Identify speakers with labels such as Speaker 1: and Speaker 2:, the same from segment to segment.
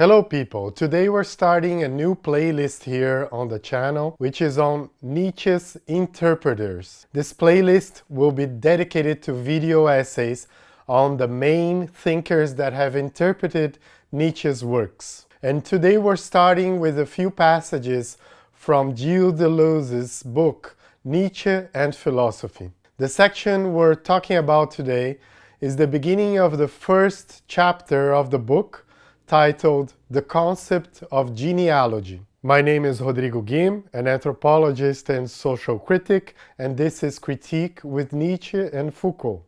Speaker 1: Hello people! Today we're starting a new playlist here on the channel which is on Nietzsche's Interpreters. This playlist will be dedicated to video essays on the main thinkers that have interpreted Nietzsche's works. And today we're starting with a few passages from Gilles Deleuze's book Nietzsche and Philosophy. The section we're talking about today is the beginning of the first chapter of the book titled The Concept of Genealogy. My name is Rodrigo Guim, an anthropologist and social critic, and this is Critique with Nietzsche and Foucault.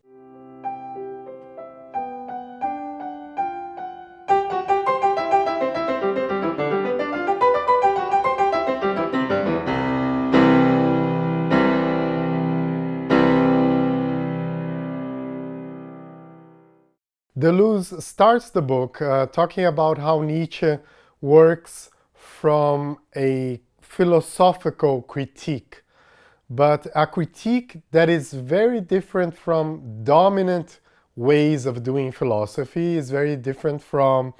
Speaker 1: Deleuze starts the book uh, talking about how Nietzsche works from a philosophical critique, but a critique that is very different from dominant ways of doing philosophy, is very different from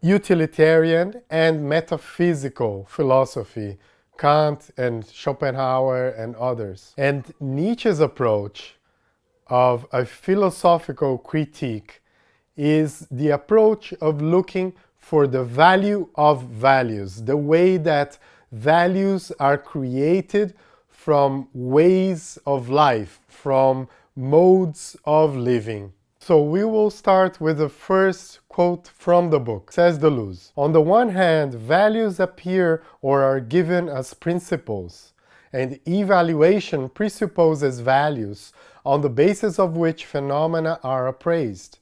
Speaker 1: utilitarian and metaphysical philosophy, Kant and Schopenhauer and others. And Nietzsche's approach of a philosophical critique is the approach of looking for the value of values, the way that values are created from ways of life, from modes of living. So we will start with the first quote from the book, says Deleuze. On the one hand, values appear or are given as principles, and evaluation presupposes values on the basis of which phenomena are appraised.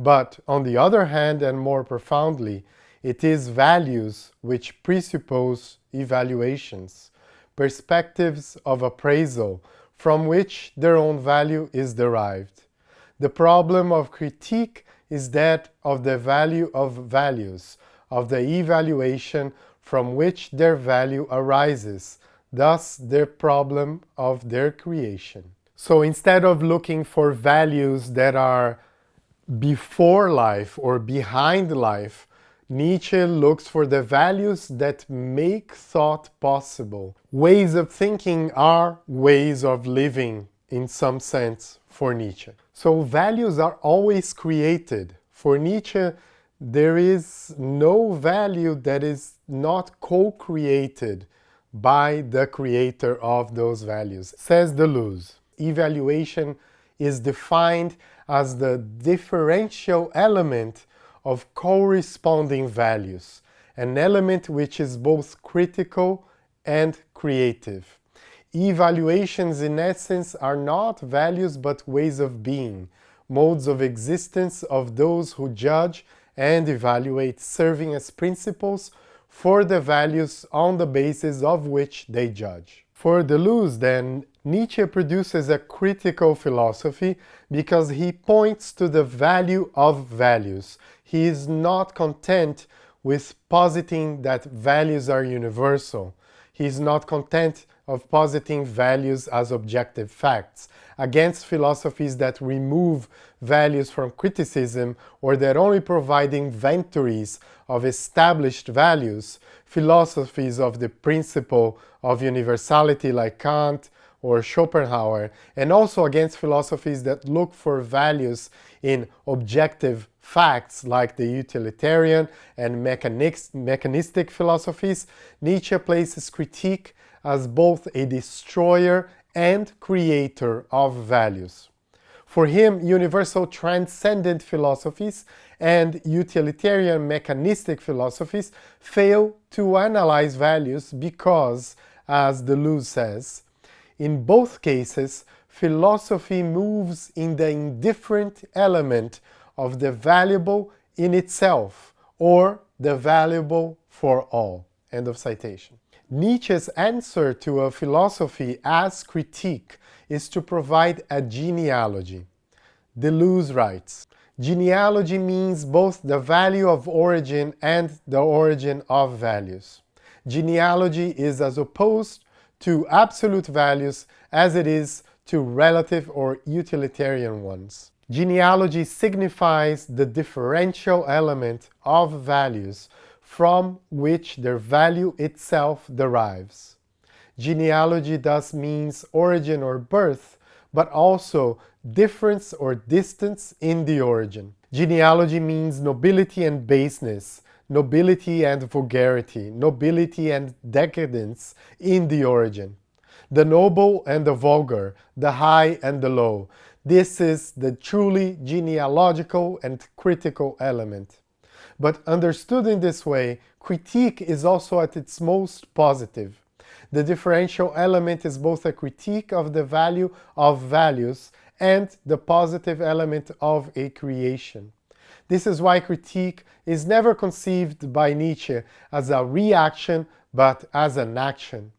Speaker 1: But on the other hand, and more profoundly, it is values which presuppose evaluations, perspectives of appraisal from which their own value is derived. The problem of critique is that of the value of values, of the evaluation from which their value arises, thus their problem of their creation. So instead of looking for values that are before life or behind life, Nietzsche looks for the values that make thought possible. Ways of thinking are ways of living in some sense for Nietzsche. So values are always created. For Nietzsche, there is no value that is not co-created by the creator of those values. Says Deleuze, evaluation is defined as the differential element of corresponding values, an element which is both critical and creative. Evaluations in essence are not values but ways of being, modes of existence of those who judge and evaluate serving as principles for the values on the basis of which they judge. For Deleuze, then, Nietzsche produces a critical philosophy because he points to the value of values. He is not content with positing that values are universal. He is not content of positing values as objective facts, against philosophies that remove values from criticism or that only provide inventories of established values, philosophies of the principle of universality like Kant or Schopenhauer, and also against philosophies that look for values in objective facts like the utilitarian and mechanistic philosophies, Nietzsche places critique as both a destroyer and creator of values. For him, universal transcendent philosophies and utilitarian mechanistic philosophies fail to analyze values because, as Deleuze says, in both cases, philosophy moves in the indifferent element of the valuable in itself or the valuable for all. End of citation. Nietzsche's answer to a philosophy as critique is to provide a genealogy. Deleuze writes, Genealogy means both the value of origin and the origin of values. Genealogy is as opposed to absolute values as it is to relative or utilitarian ones. Genealogy signifies the differential element of values from which their value itself derives. Genealogy thus means origin or birth, but also difference or distance in the origin. Genealogy means nobility and baseness, nobility and vulgarity, nobility and decadence in the origin. The noble and the vulgar, the high and the low. This is the truly genealogical and critical element. But understood in this way, critique is also at its most positive. The differential element is both a critique of the value of values and the positive element of a creation. This is why critique is never conceived by Nietzsche as a reaction, but as an action.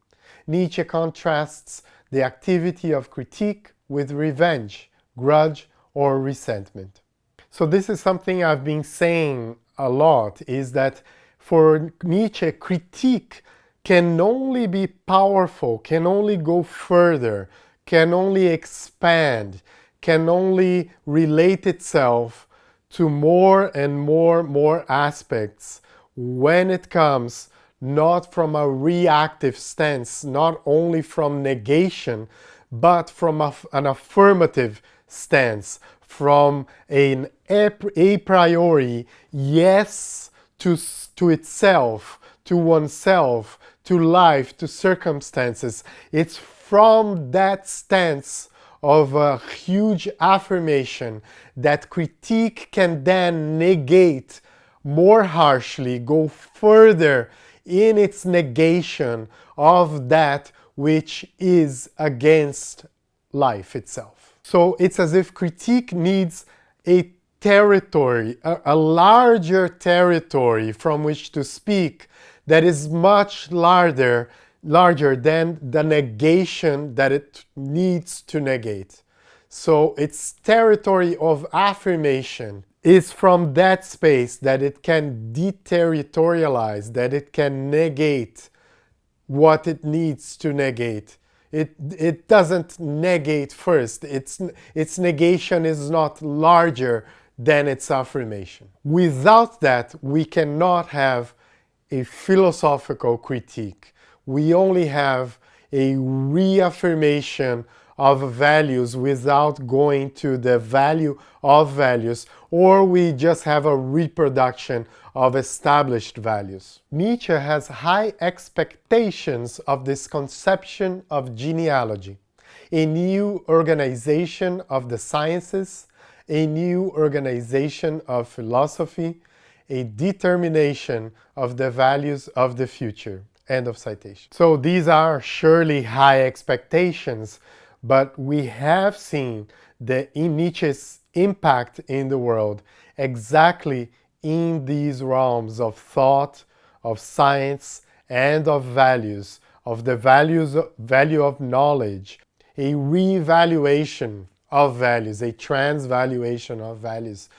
Speaker 1: Nietzsche contrasts the activity of critique with revenge, grudge, or resentment. So this is something I've been saying a lot is that for Nietzsche, critique can only be powerful, can only go further, can only expand, can only relate itself to more and more more aspects when it comes not from a reactive stance, not only from negation, but from a, an affirmative stance, from an a priori yes to, to itself, to oneself, to life, to circumstances. It's from that stance of a huge affirmation that critique can then negate more harshly, go further in its negation of that which is against life itself. So it's as if critique needs a territory, a, a, larger territory from which to speak that is much larger, larger than the negation that it needs to negate. So its territory of affirmation is from that space that it can deterritorialize, that it can negate what it needs to negate. It, it doesn't negate first. Its, its negation is not larger than its affirmation. Without that, we cannot have a philosophical critique. We only have a reaffirmation of values without going to the value of values, or we just have a reproduction of established values. Nietzsche has high expectations of this conception of genealogy, a new organization of the sciences, a new organization of philosophy, a determination of the values of the future. End of citation. So these are surely high expectations but we have seen the Nietzsche's impact in the world exactly in these realms of thought, of science, and of values, of the values, value of knowledge, a revaluation of values, a transvaluation of values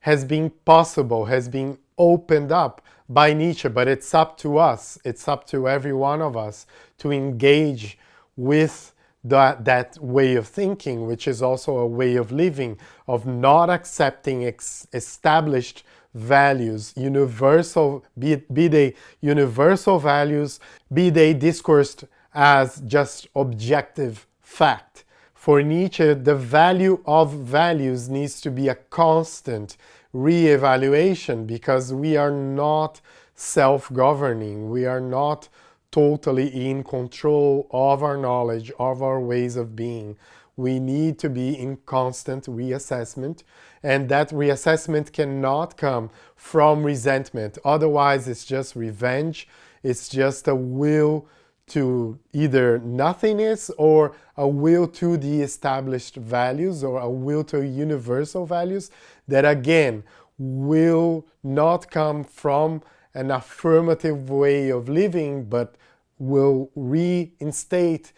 Speaker 1: has been possible, has been opened up by Nietzsche, but it's up to us, it's up to every one of us to engage with that, that way of thinking, which is also a way of living, of not accepting established values, universal, be, be they universal values, be they discoursed as just objective fact. For Nietzsche, the value of values needs to be a constant re-evaluation because we are not self-governing, we are not totally in control of our knowledge, of our ways of being. We need to be in constant reassessment and that reassessment cannot come from resentment. Otherwise, it's just revenge. It's just a will to either nothingness or a will to the established values or a will to universal values that again will not come from an affirmative way of living, but will reinstate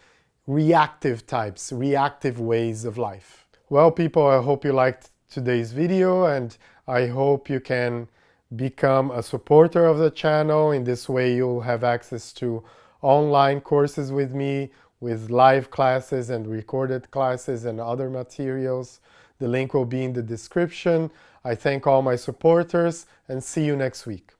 Speaker 1: reactive types, reactive ways of life. Well, people, I hope you liked today's video and I hope you can become a supporter of the channel. In this way, you'll have access to online courses with me, with live classes and recorded classes and other materials The link will be in the description. I thank all my supporters and see you next week.